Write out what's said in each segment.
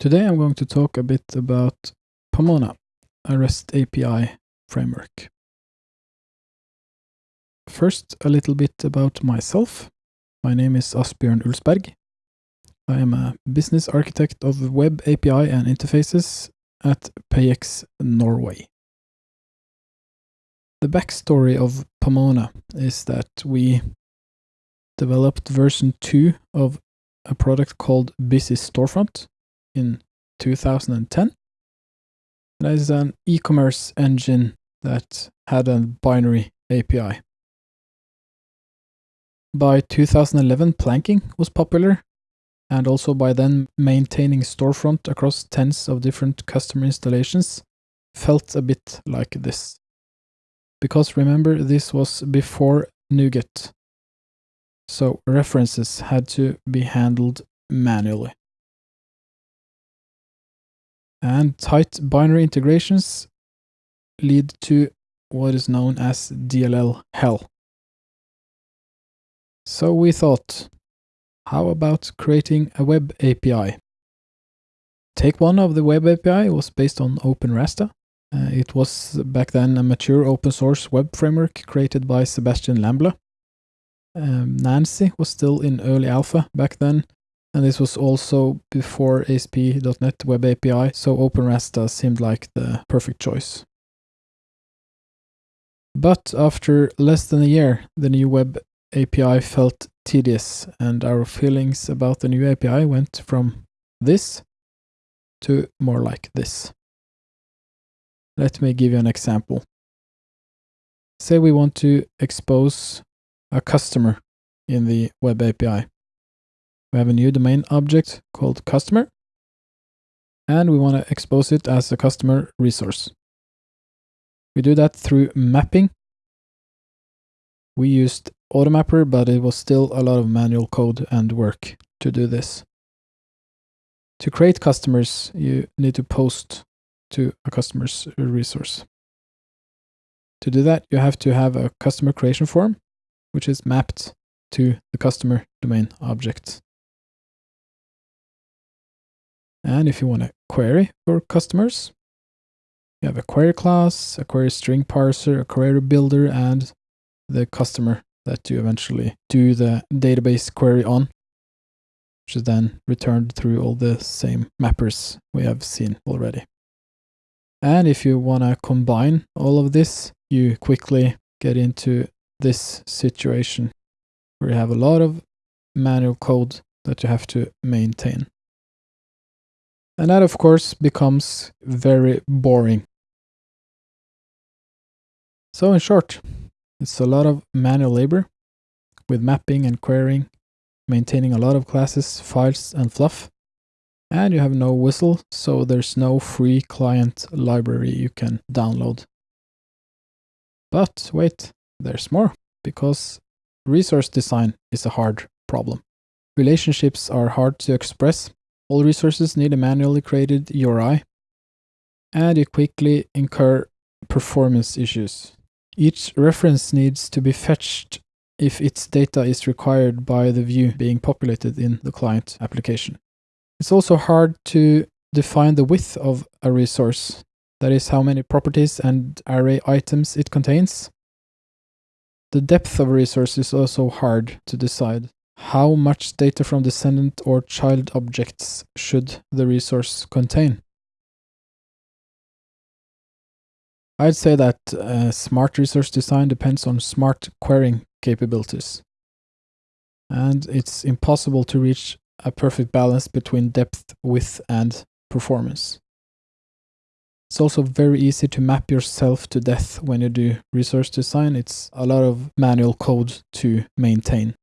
Today I'm going to talk a bit about Pomona, a REST API framework. First, a little bit about myself. My name is Asbjørn Ulsberg. I am a business architect of web API and interfaces at PayEx Norway. The backstory of Pomona is that we developed version 2 of a product called Busy Storefront in 2010. That is an e-commerce engine that had a binary API. By 2011, planking was popular, and also by then maintaining storefront across tens of different customer installations felt a bit like this. Because remember, this was before NuGet, so references had to be handled manually and tight binary integrations lead to what is known as DLL hell. So we thought, how about creating a web API? Take one of the web API was based on OpenRasta. Uh, it was back then a mature open source web framework created by Sebastian Lambla. Um, Nancy was still in early alpha back then, and this was also before ASP.NET Web API, so OpenRasta seemed like the perfect choice. But after less than a year, the new Web API felt tedious, and our feelings about the new API went from this to more like this. Let me give you an example. Say we want to expose a customer in the Web API we have a new domain object called customer and we want to expose it as a customer resource. We do that through mapping. We used Automapper, but it was still a lot of manual code and work to do this. To create customers, you need to post to a customer's resource. To do that, you have to have a customer creation form, which is mapped to the customer domain object. And if you want to query for customers, you have a query class, a query string parser, a query builder, and the customer that you eventually do the database query on, which is then returned through all the same mappers we have seen already. And if you want to combine all of this, you quickly get into this situation where you have a lot of manual code that you have to maintain. And that, of course, becomes very boring. So, in short, it's a lot of manual labor with mapping and querying, maintaining a lot of classes, files, and fluff. And you have no WSDL, so there's no free client library you can download. But wait, there's more, because resource design is a hard problem. Relationships are hard to express all resources need a manually created URI, and you quickly incur performance issues. Each reference needs to be fetched if its data is required by the view being populated in the client application. It's also hard to define the width of a resource, that is how many properties and array items it contains. The depth of a resource is also hard to decide. How much data from descendant or child objects should the resource contain? I'd say that uh, smart resource design depends on smart querying capabilities. And it's impossible to reach a perfect balance between depth, width, and performance. It's also very easy to map yourself to death when you do resource design. It's a lot of manual code to maintain.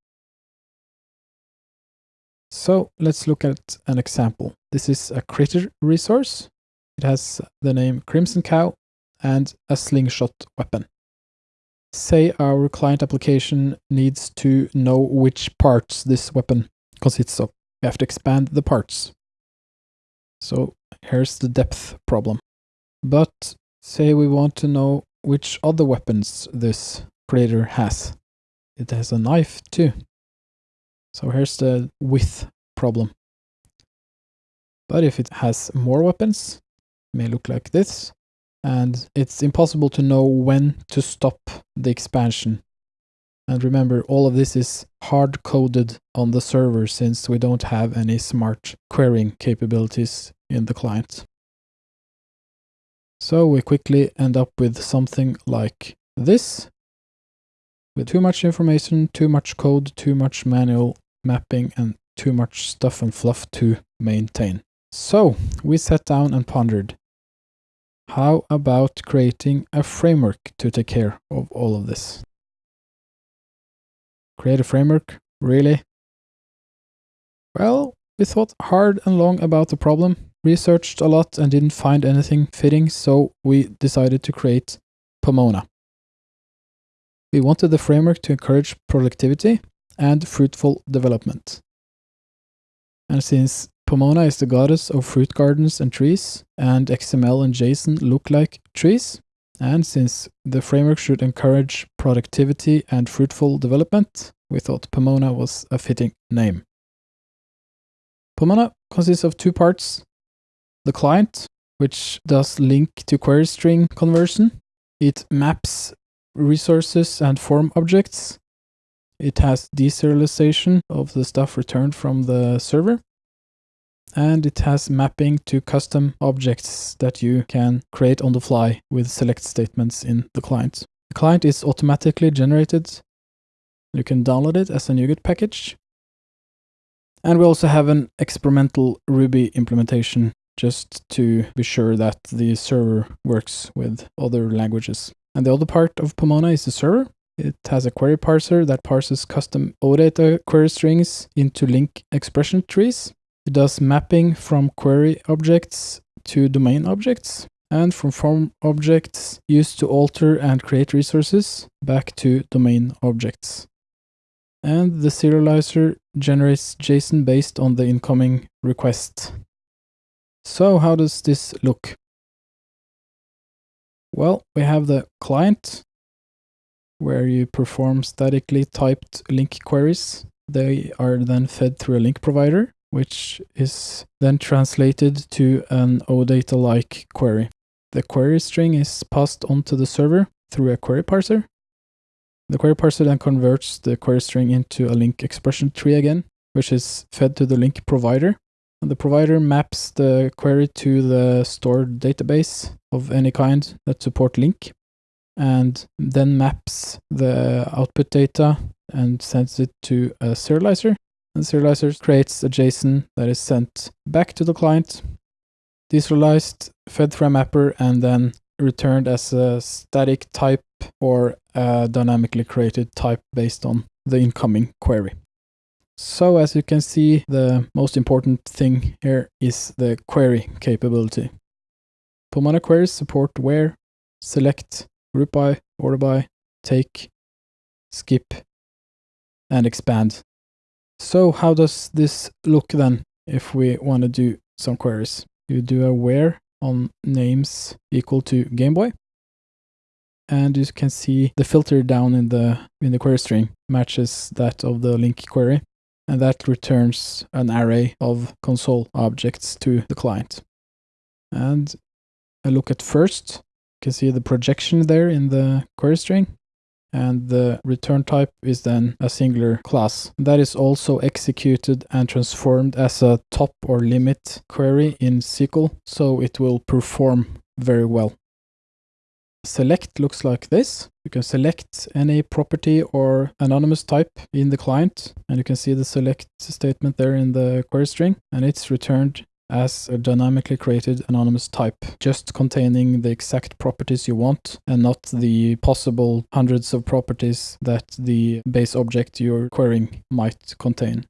So let's look at an example. This is a critter resource. It has the name Crimson Cow and a slingshot weapon. Say our client application needs to know which parts this weapon consists of. We have to expand the parts. So here's the depth problem. But say we want to know which other weapons this critter has. It has a knife too. So here's the width problem. But if it has more weapons, it may look like this. And it's impossible to know when to stop the expansion. And remember, all of this is hard coded on the server since we don't have any smart querying capabilities in the client. So we quickly end up with something like this, with too much information, too much code, too much manual mapping, and too much stuff and fluff to maintain. So we sat down and pondered, how about creating a framework to take care of all of this? Create a framework? Really? Well, we thought hard and long about the problem, researched a lot and didn't find anything fitting, so we decided to create Pomona. We wanted the framework to encourage productivity and fruitful development. And since Pomona is the goddess of fruit gardens and trees, and XML and JSON look like trees, and since the framework should encourage productivity and fruitful development, we thought Pomona was a fitting name. Pomona consists of two parts. The client, which does LINQ to query string conversion. It maps resources and form objects. It has deserialization of the stuff returned from the server. And it has mapping to custom objects that you can create on the fly with select statements in the client. The client is automatically generated. You can download it as a NuGet package. And we also have an experimental Ruby implementation just to be sure that the server works with other languages. And the other part of Pomona is the server. It has a query parser that parses custom OData query strings into LINQ expression trees. It does mapping from query objects to domain objects and from form objects used to alter and create resources back to domain objects. And the serializer generates JSON based on the incoming request. So how does this look? Well, we have the client where you perform statically typed LINQ queries. They are then fed through a LINQ provider, which is then translated to an OData-like query. The query string is passed onto the server through a query parser. The query parser then converts the query string into a LINQ expression tree again, which is fed to the LINQ provider. And the provider maps the query to the stored database of any kind that support LINQ and then maps the output data and sends it to a serializer. And the serializer creates a JSON that is sent back to the client, deserialized, fed through a mapper, and then returned as a static type or a dynamically created type based on the incoming query. So as you can see, the most important thing here is the query capability. Pomona queries support where, select, group by, order by, take, skip, and expand. So how does this look then if we want to do some queries? You do a where on names equal to Game Boy. And you can see the filter down in the in the query string matches that of the LINQ query. And that returns an array of console objects to the client. And I look at first, you can see the projection there in the query string. And the return type is then a singular class. That is also executed and transformed as a top or limit query in SQL, so it will perform very well. Select looks like this. You can select any property or anonymous type in the client, and you can see the select statement there in the query string, and it's returned as a dynamically created anonymous type, just containing the exact properties you want and not the possible hundreds of properties that the base object you're querying might contain.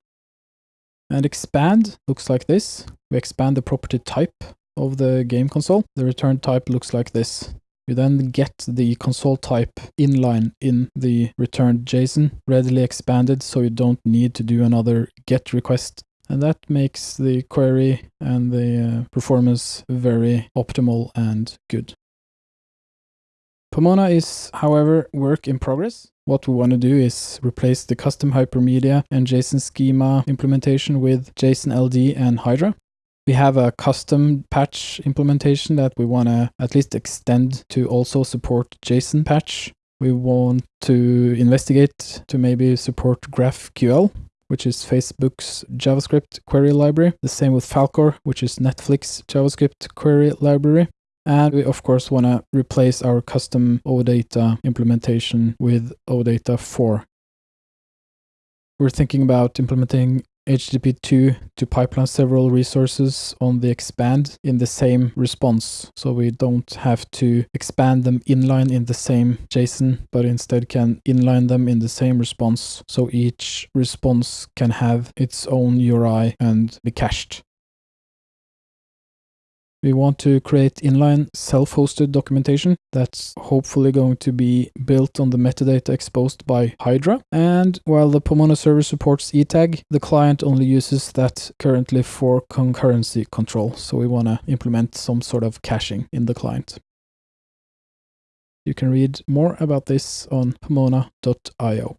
And expand looks like this. We expand the property type of the game console. The return type looks like this. You then get the console type inline in the returned JSON readily expanded so you don't need to do another get request and that makes the query and the uh, performance very optimal and good. Pomona is, however, work in progress. What we want to do is replace the custom hypermedia and JSON schema implementation with JSON LD and Hydra. We have a custom patch implementation that we want to at least extend to also support JSON patch. We want to investigate to maybe support GraphQL, which is Facebook's JavaScript query library. The same with Falcor, which is Netflix JavaScript query library. And we of course want to replace our custom OData implementation with OData 4. We're thinking about implementing HTTP2 to pipeline several resources on the expand in the same response. So we don't have to expand them inline in the same JSON, but instead can inline them in the same response. So each response can have its own URI and be cached. We want to create inline self-hosted documentation that's hopefully going to be built on the metadata exposed by Hydra. And while the Pomona server supports ETAG, the client only uses that currently for concurrency control. So we want to implement some sort of caching in the client. You can read more about this on pomona.io.